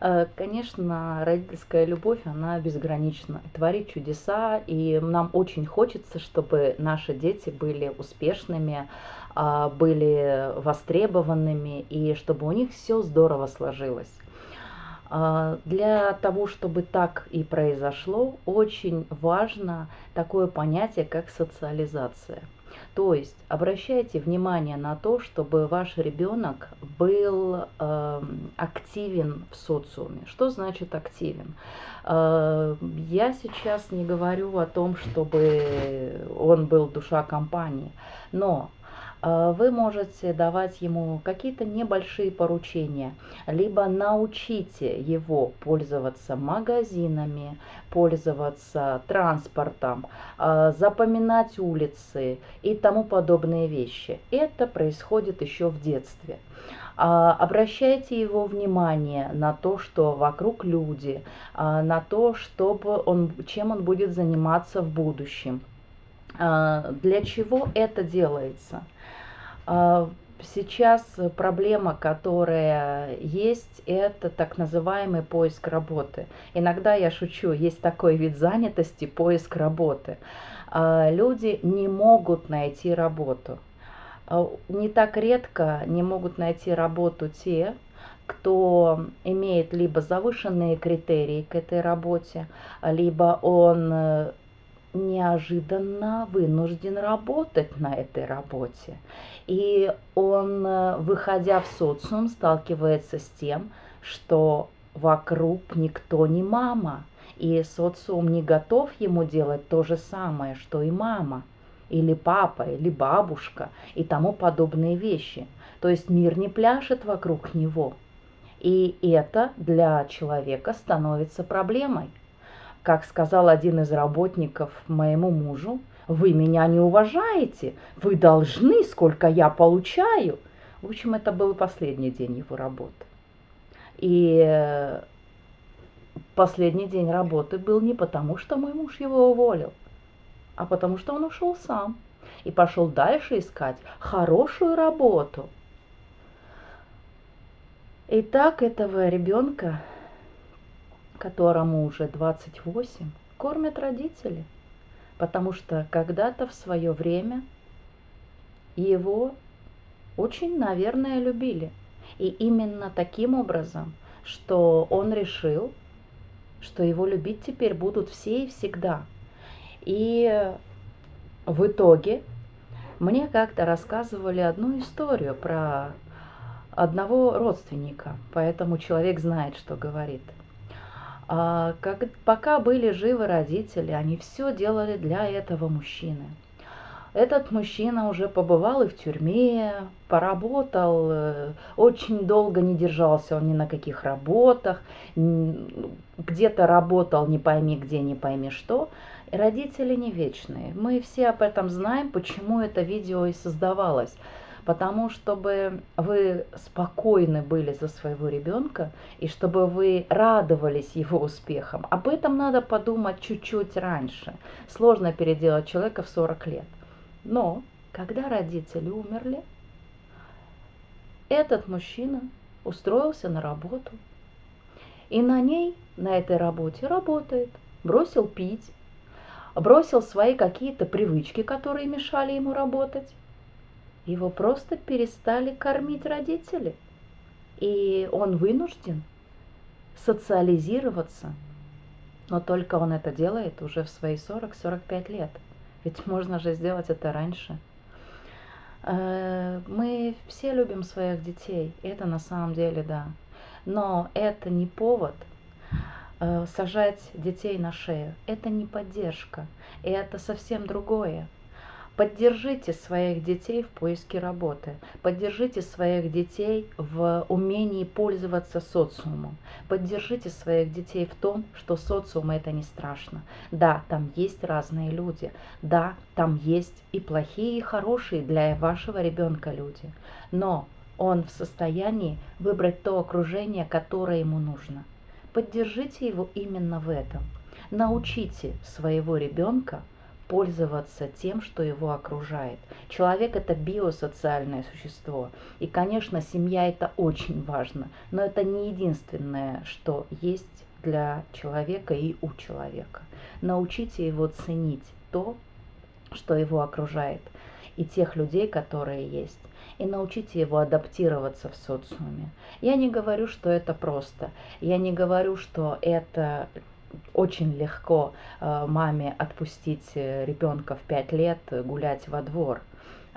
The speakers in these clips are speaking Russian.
Э, конечно, родительская любовь, она безгранична, творит чудеса, и нам очень хочется, чтобы наши дети были успешными, а, были востребованными, и чтобы у них все здорово сложилось. А, для того, чтобы так и произошло, очень важно такое понятие, как социализация – то есть обращайте внимание на то, чтобы ваш ребенок был э, активен в социуме. Что значит активен? Э, я сейчас не говорю о том, чтобы он был душа компании, но вы можете давать ему какие-то небольшие поручения, либо научите его пользоваться магазинами, пользоваться транспортом, а, запоминать улицы и тому подобные вещи. Это происходит еще в детстве. А, обращайте его внимание на то, что вокруг люди, на то, чтобы он, чем он будет заниматься в будущем. Для чего это делается? А, сейчас проблема, которая есть, это так называемый поиск работы. Иногда я шучу, есть такой вид занятости – поиск работы. А, люди не могут найти работу. А, не так редко не могут найти работу те, кто имеет либо завышенные критерии к этой работе, либо он э, неожиданно вынужден работать на этой работе. И он, э, выходя в социум, сталкивается с тем, что вокруг никто не мама. И социум не готов ему делать то же самое, что и мама, или папа, или бабушка, и тому подобные вещи. То есть мир не пляшет вокруг него. И это для человека становится проблемой. Как сказал один из работников моему мужу, вы меня не уважаете, вы должны, сколько я получаю. В общем, это был последний день его работы. И э, последний день работы был не потому, что мой муж его уволил, а потому что он ушел сам и пошел дальше искать хорошую работу. И так этого ребенка которому уже 28, кормят родители, потому что когда-то в свое время его очень, наверное, любили. И именно таким образом, что он решил, что его любить теперь будут все и всегда. И в итоге мне как-то рассказывали одну историю про одного родственника, поэтому человек знает, что говорит – как, пока были живы родители, они все делали для этого мужчины. Этот мужчина уже побывал и в тюрьме, поработал, э, очень долго не держался он ни на каких работах, где-то работал не пойми где, не пойми что. Родители не вечные. Мы все об этом знаем, почему это видео и создавалось потому чтобы вы спокойны были за своего ребенка и чтобы вы радовались его успехам. Об этом надо подумать чуть-чуть раньше. Сложно переделать человека в 40 лет. Но когда родители умерли, этот мужчина устроился на работу. И на ней, на этой работе работает. Бросил пить, бросил свои какие-то привычки, которые мешали ему работать. Его просто перестали кормить родители. И он вынужден социализироваться. Но только он это делает уже в свои 40-45 лет. Ведь можно же сделать это раньше. Э, мы все любим своих детей, это на самом деле да. Но это не повод э, сажать детей на шею. Это не поддержка, это совсем другое. Поддержите своих детей в поиске работы. Поддержите своих детей в умении пользоваться социумом. Поддержите своих детей в том, что социум это не страшно. Да, там есть разные люди. Да, там есть и плохие, и хорошие для вашего ребенка люди. Но он в состоянии выбрать то окружение, которое ему нужно. Поддержите его именно в этом. Научите своего ребенка пользоваться тем, что его окружает. Человек это биосоциальное существо. И, конечно, семья это очень важно, но это не единственное, что есть для человека и у человека. Научите его ценить то, что его окружает, и тех людей, которые есть, и научите его адаптироваться в социуме. Я не говорю, что это просто. Я не говорю, что это очень легко э, маме отпустить э, ребенка в 5 лет гулять во двор.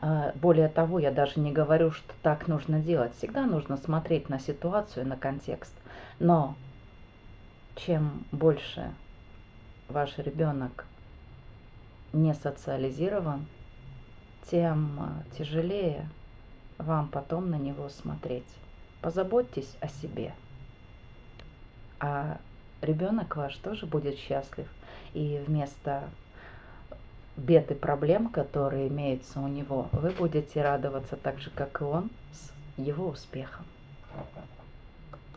Э, более того, я даже не говорю, что так нужно делать. Всегда нужно смотреть на ситуацию, на контекст. Но чем больше ваш ребенок не социализирован, тем тяжелее вам потом на него смотреть. Позаботьтесь о себе. А ребенок ваш тоже будет счастлив. И вместо бед и проблем, которые имеются у него, вы будете радоваться так же, как и он, с его успехом.